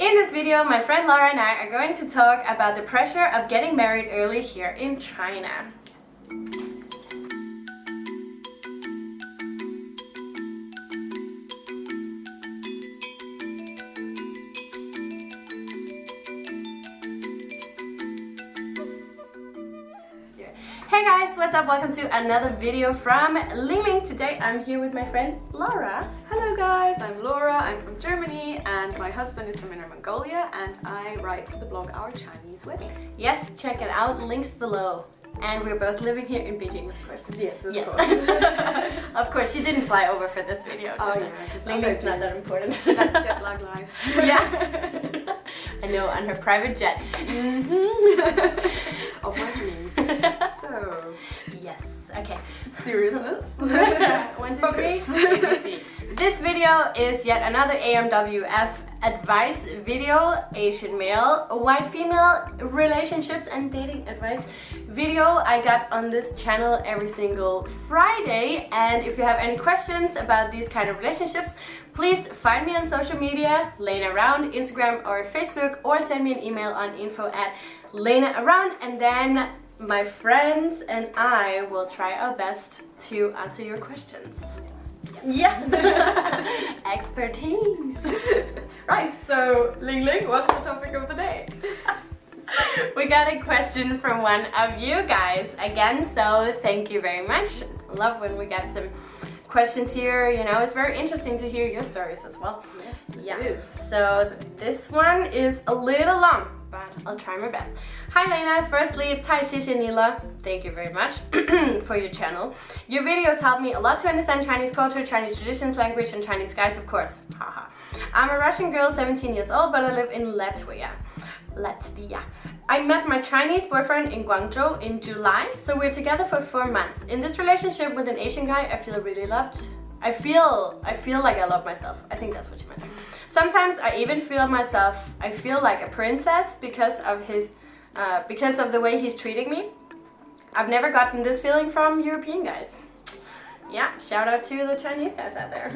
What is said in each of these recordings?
In this video, my friend Laura and I are going to talk about the pressure of getting married early here in China. Hey guys, what's up? Welcome to another video from Ling Ling. Today I'm here with my friend Laura. Hello guys, I'm Laura, I'm from Germany and my husband is from Inner Mongolia and I write for the blog Our Chinese Wedding. Yes, check it out, links below. And we're both living here in Beijing, of course. Yes, of yes. course. of course, she didn't fly over for this video. Oh yeah, just Ling Ling's not that important. That jet lag life. yeah. I know, on her private jet. Mm-hmm. of my dreams. So, Yes, okay. seriousness. One, two. Focus. This video is yet another AMWF advice video, Asian male, white female relationships and dating advice video I got on this channel every single Friday. And if you have any questions about these kind of relationships, please find me on social media, Lena Around, Instagram or Facebook, or send me an email on info at Lena Around, and then my friends and I will try our best to answer your questions. Yeah. Expertise. right, so Ling Ling, what's the topic of the day? we got a question from one of you guys again, so thank you very much. Love when we get some questions here, you know, it's very interesting to hear your stories as well. Yes, Yeah. it is. So this one is a little long, I'll try my best. Hi Lena, firstly, 太谢谢你了. Thank you very much for your channel. Your videos help me a lot to understand Chinese culture, Chinese traditions, language, and Chinese guys, of course. Haha. I'm a Russian girl, 17 years old, but I live in Latvia. Latvia. I met my Chinese boyfriend in Guangzhou in July, so we're together for four months. In this relationship with an Asian guy, I feel really loved. I feel, I feel like I love myself. I think that's what you meant. Sometimes I even feel myself, I feel like a princess because of his, uh, because of the way he's treating me. I've never gotten this feeling from European guys. Yeah, shout out to the Chinese guys out there.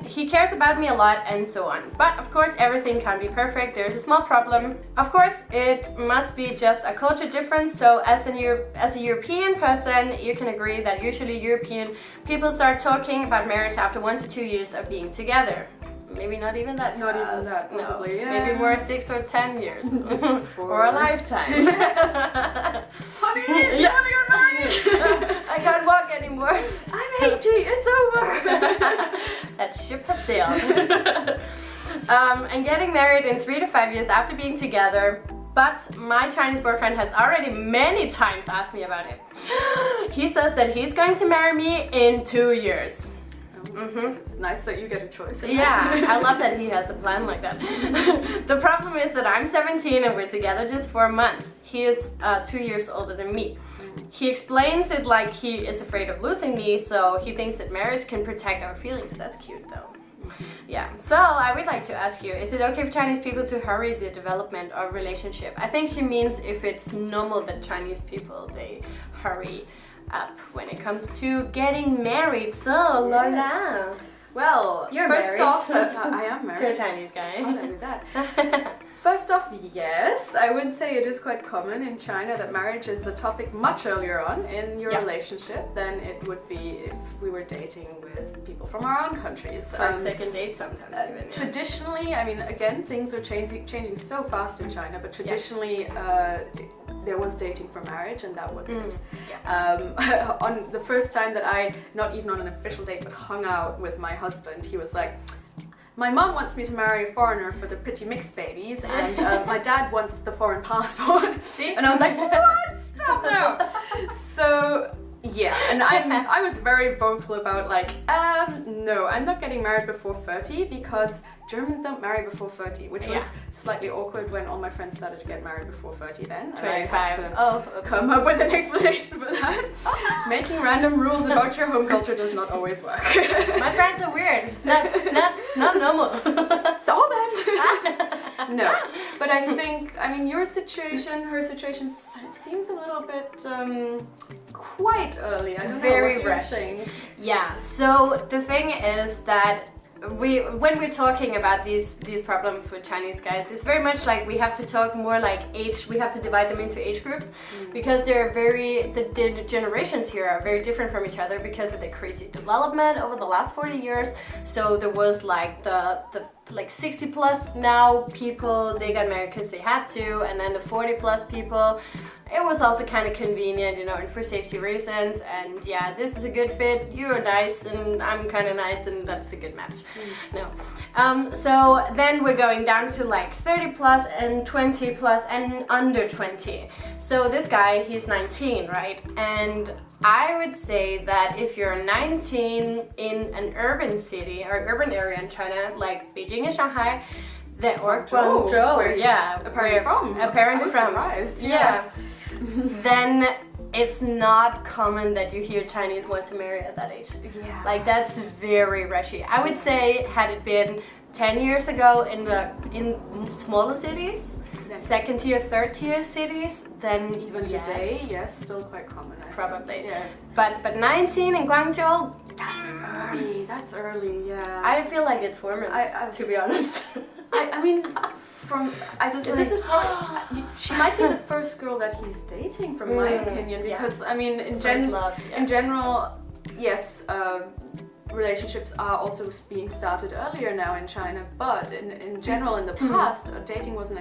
he cares about me a lot and so on. But of course everything can't be perfect, there's a small problem. Of course it must be just a culture difference, so as, an Euro as a European person you can agree that usually European people start talking about marriage after one to two years of being together. Maybe not even that Not even fast. that, No, yeah. Maybe more six or ten years. Or- a lifetime. Honey, do you Yeah. want to get married? I can't walk anymore. I'm 80, it's over. That ship has sailed. um, and getting married in three to five years after being together. But my Chinese boyfriend has already many times asked me about it. he says that he's going to marry me in two years. Mhm. It's nice that you get a choice. Yeah. I love that he has a plan like that. the problem is that I'm 17 and we're together just four months. He is uh, two years older than me. He explains it like he is afraid of losing me, so he thinks that marriage can protect our feelings. That's cute though. Yeah, so I would like to ask you, is it okay for Chinese people to hurry the development of relationship? I think she means if it's normal that Chinese people, they hurry up when it comes to getting married. So, Lola, Well, You're first married. off, I am married. to a married. Chinese Oh, guy. don't do that. First off, yes, I would say it is quite common in China that marriage is a topic much earlier on in your Yeah. relationship than it would be if we were dating with people from our own countries. First, Um, second date sometimes uh, even. yeah. Traditionally, I mean, again, things are changing changing so fast in China, but traditionally, uh, there was dating for marriage, and that was Mm, it. Um, on the first time that I, not even on an official date, but hung out with my husband, he was like, my mom wants me to marry a foreigner for the pretty mixed babies, and uh, my dad wants the foreign passport. And I was like, what? Stop now! So yeah, and I I was very vocal about like, um, no, I'm not getting married before 30 because Germans don't marry before 30, which was slightly awkward when all my friends started to get married before 30 then. and I had 25. to Oh, oops. come up with an explanation for that. Making random rules about your home culture does not always work. My friends are weird. It's not, it's not, it's not normal. Saw them. no, but I think I mean your situation, her situation seems a little bit um, quite early. I don't know. Very what rushed. think? Yeah, so the thing is that we when we're talking about these these problems with Chinese guys, it's very much like we have to talk more like age. We have to divide them into age groups mm. because they're very the, the generations here are very different from each other because of the crazy development over the last 40 years. So there was like the the like 60 plus now people they got married because they had to and then the 40 plus people it was also kind of convenient you know and for safety reasons and yeah this is a good fit you're nice and I'm kind of nice and that's a good match. Mm. no. Um, so then we're going down to like 30 plus and 20 plus and under 20 so this guy he's 19 right? And I would say that if you're 19 in an urban city or urban area in China, like Beijing and Shanghai, that or Guangzhou, Guangzhou yeah, apparently from, apparently from, surprised. yeah, yeah. then it's not common that you hear Chinese want to marry at that age. Yeah. Like that's very rushy. I would say had it been 10 years ago in the in smaller cities, second tier, third tier cities, then even yes. today, yes, still quite common. I Probably. Think. Yes. But but 19 in Guangzhou, that's early. That's early. Yeah. I feel like it's warmer. I, I, to be honest. I, I mean, from I, think this like, is probably she might be the first girl that he's dating, from mm, my opinion, because yeah. I mean, in gen love, yeah. in general, yes. Uh, relationships are also being started earlier now in China, but in, in general in the mm-hmm. past, uh, dating wasn't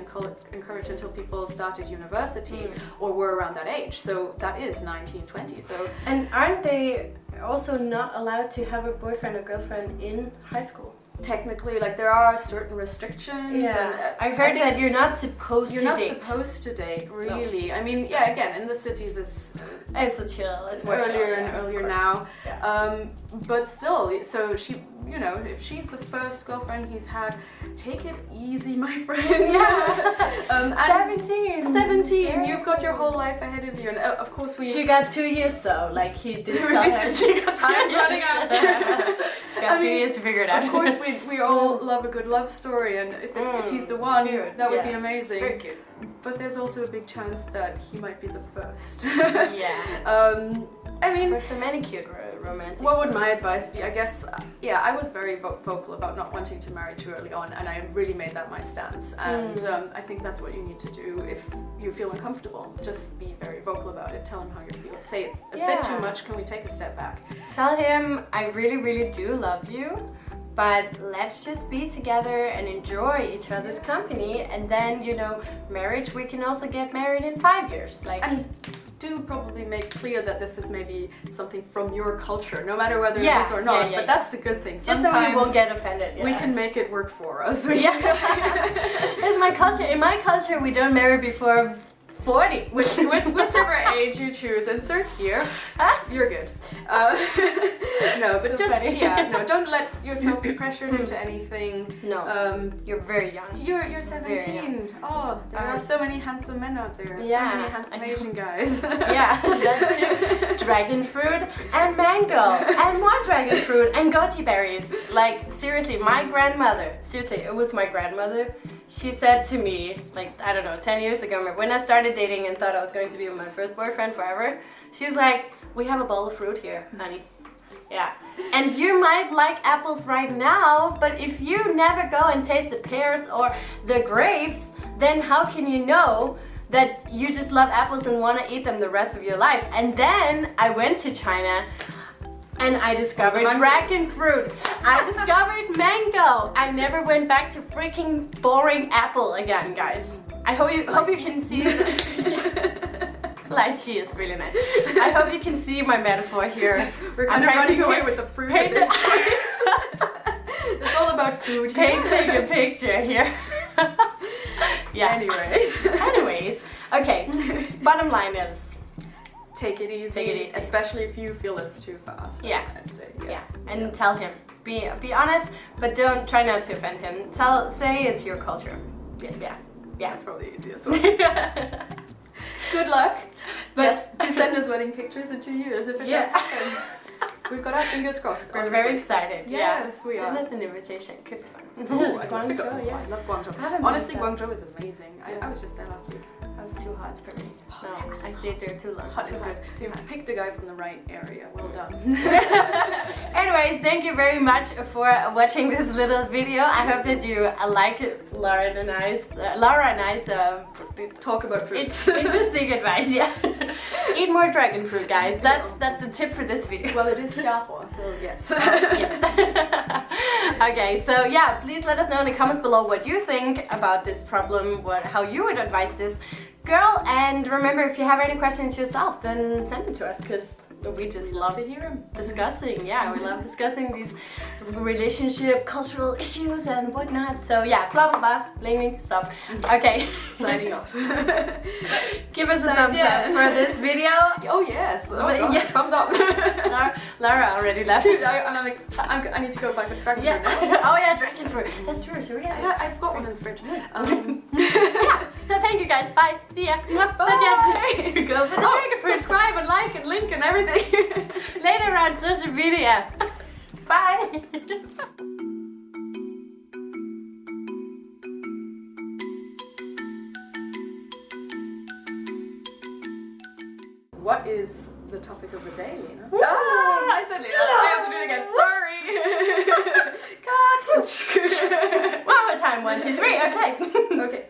encouraged until people started university mm. or were around that age. So that is 19, 20. So And aren't they also not allowed to have a boyfriend or girlfriend in high school? Technically like there are certain restrictions yeah and, uh, i heard I that you're not supposed to date you're to not date. supposed to date really no. i mean yeah again in the cities it's uh, it's a chill it's earlier chill, and earlier now yeah. um but still so she you know if she's the first girlfriend he's had take it easy my friend yeah. um 17 17 yeah. you've got your whole life ahead of you and uh, of course we she got two years though like he did she, she got two years running out she got I two mean, years to figure it out of course we we all love a good love story and if, mm, if he's the one that would be amazing very cute but there's also a big chance that he might be the first yeah um I mean, for so many cute romantic. What would my advice be? I guess, uh, yeah, I was very vo vocal about not wanting to marry too early on, and I really made that my stance. And mm. um, I think that's what you need to do if you feel uncomfortable. Just be very vocal about it. Tell him how you feel. Say it's a yeah. bit too much. Can we take a step back? Tell him I really, really do love you but let's just be together and enjoy each other's company and then you know marriage we can also get married in five years like and do probably make clear that this is maybe something from your culture, no matter whether yeah, it is or not. Yeah, yeah, but that's a good thing. Just Sometimes so we won't get offended. We can make it work for us. yeah. it's my culture. In my culture, we don't marry before 40. Which, which, whichever age you choose, insert here. You're good. Uh, no, but so just, funny. yeah, no, don't let yourself be pressured into anything. No, um, you're very young. You're, you're 17. Oh, there are so many handsome men out there. Yeah. So many handsome Asian guys. yeah, that's too. Dragon fruit and mango and more dragon fruit and goji berries. Like, seriously, my grandmother, seriously, it was my grandmother. She said to me, like, I don't know, 10 years ago, when I started dating and thought I was going to be my first boyfriend forever, she was like, we have a bowl of fruit here, honey. Yeah. And you might like apples right now, but if you never go and taste the pears or the grapes, then how can you know that you just love apples and want to eat them the rest of your life? And then I went to China and I discovered dragon fruit. I discovered mango. I never went back to freaking boring apple again, guys. I hope you hope you can see lychee is really nice. I hope you can see my metaphor here. We're kind I'm of running away with the fruit at this point. it's all about food. Painting a picture here. yeah. Anyways. Anyways. Okay. Bottom line is take it easy. Take it easy. Especially if you feel it's too fast. Yeah. Say, yes. Yeah. And yeah. tell him. Be be honest, but don't try not to offend him. Tell say it's your culture. Yeah. Yeah. Yeah, that's probably the easiest one. Good luck. But yes. do send us wedding pictures in two years if it yeah. does happen. We've got our fingers crossed. We're honestly. very excited. Yes, yeah. we Send are. Send us an invitation. Could be fun. Oh, I'd love to go. Yeah. I love Guangzhou. Honestly, Guangzhou is amazing. I, I, was just there last week. That was too hot for me. No, I stayed there too long. Hot too hot. You picked the guy from the right area. Well done. Anyways, thank you very much for watching this little video. I hope that you uh, like it, Laura and I's, uh, Laura and I's um, Talk about fruit. it's interesting advice. Yeah, eat more dragon fruit, guys. That's that's the tip for this video. well, it is Xiahua, so yes. Yes. okay, so yeah, please let us know in the comments below what you think about this problem, what how you would advise this girl, and remember if you have any questions yourself, then send them to us because we just love to hear them. discussing. Yeah, we love discussing these relationship, cultural issues and whatnot. So yeah, blah blah blah. Blaming, stop. Okay, Signing off. Give us a thumbs yeah. up for this video. oh yes. Oh, But God, yeah. Thumbs up. Lara, Lara already left. Dude, I, I'm like, I'm, I need to go back to dragon Yeah. fruit oh yeah, dragon fruit. That's true. Should we have? Yeah, I've got one in the fridge. Um, yeah. Thank you guys. Bye. See ya. Bye. Go for the oh, subscribe and like and link and everything. Later on social media. Bye. what is the topic of the day, Lena? Ah, I said Lena. I have to do it again. Sorry. One more time. One, two, three. Okay. okay.